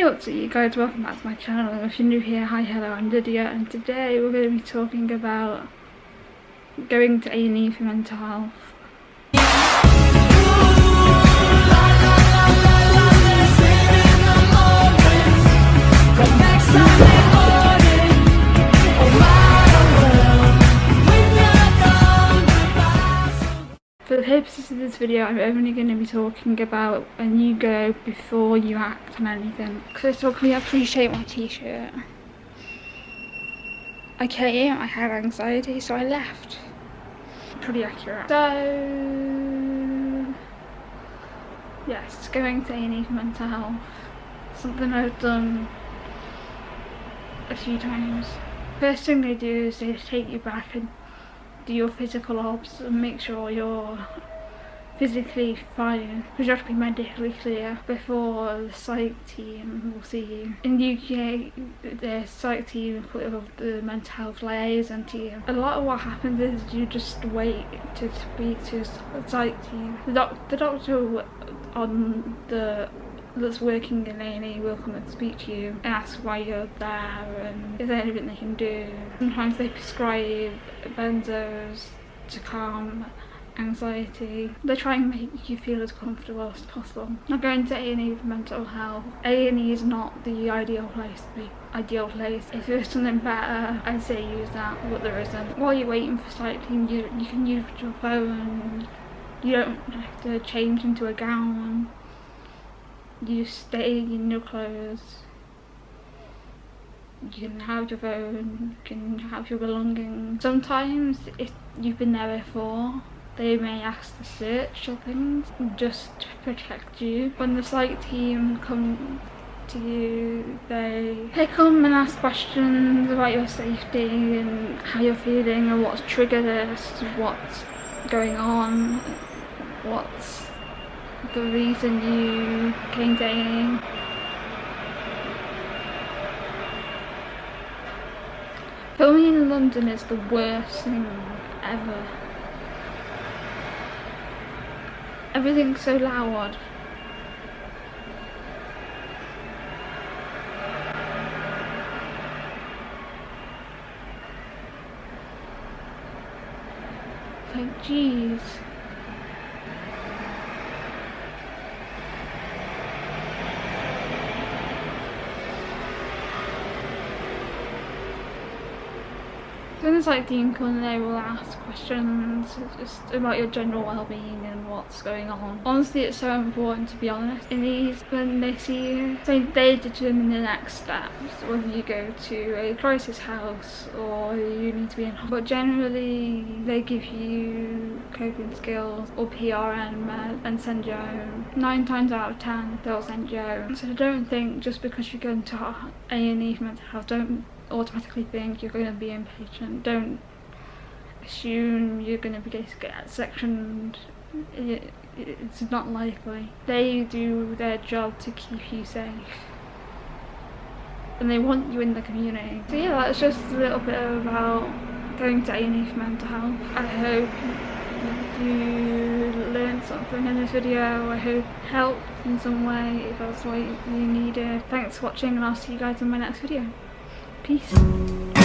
Hey what's up you guys, welcome back to my channel. If you're new here, hi, hello, I'm Lydia and today we're going to be talking about going to A&E for mental health. For the purposes of this video, I'm only going to be talking about when you go before you act on anything. First of all, can we appreciate my t-shirt? I came, I had anxiety, so I left. Pretty accurate. So, yes, going to A&E for mental health. Something I've done a few times. First thing they do is they take you back and do your physical obs and make sure you're physically fine because you have to be medically clear before the psych team will see you. In the UK the psych team put of the mental health liaison team. A lot of what happens is you just wait to speak to the psych team. The, doc the doctor on the that's working in A&E will come and speak to you and ask why you're there and is there anything they can do. Sometimes they prescribe benzos to calm anxiety. They try and make you feel as comfortable as possible. Not going to A&E for mental health. A&E is not the ideal place to be. Ideal place. If there's something better, I'd say use that, but there isn't. While you're waiting for cycling, you, you can use your phone. You don't have to change into a gown you stay in your clothes you can have your phone, you can have your belongings. Sometimes if you've been there before, they may ask to search your things just to protect you. When the psych team come to you, they, they come and ask questions about your safety and how you're feeling and what's triggered this, what's going on, what's the reason you came dating. Filming in London is the worst thing ever. Everything's so loud. Like, jeez. Things like Dean they will ask questions just about your general well-being and what's going on. Honestly, it's so important to be honest. In these, when they see you, so they determine the next steps, whether you go to a crisis house or you need to be in hospital. But generally, they give you coping skills or PRN med and send you home. Nine times out of ten, they'll send you home. So don't think just because you go into A&E mental health, don't automatically think you're going to be inpatient. Don't assume you're going to be get sectioned. It, it's not likely. They do their job to keep you safe. And they want you in the community. So yeah, that's just a little bit about going to A&E for mental health. I hope you learned something in this video. I hope helped in some way if that's what you needed. Thanks for watching and I'll see you guys in my next video. Peace.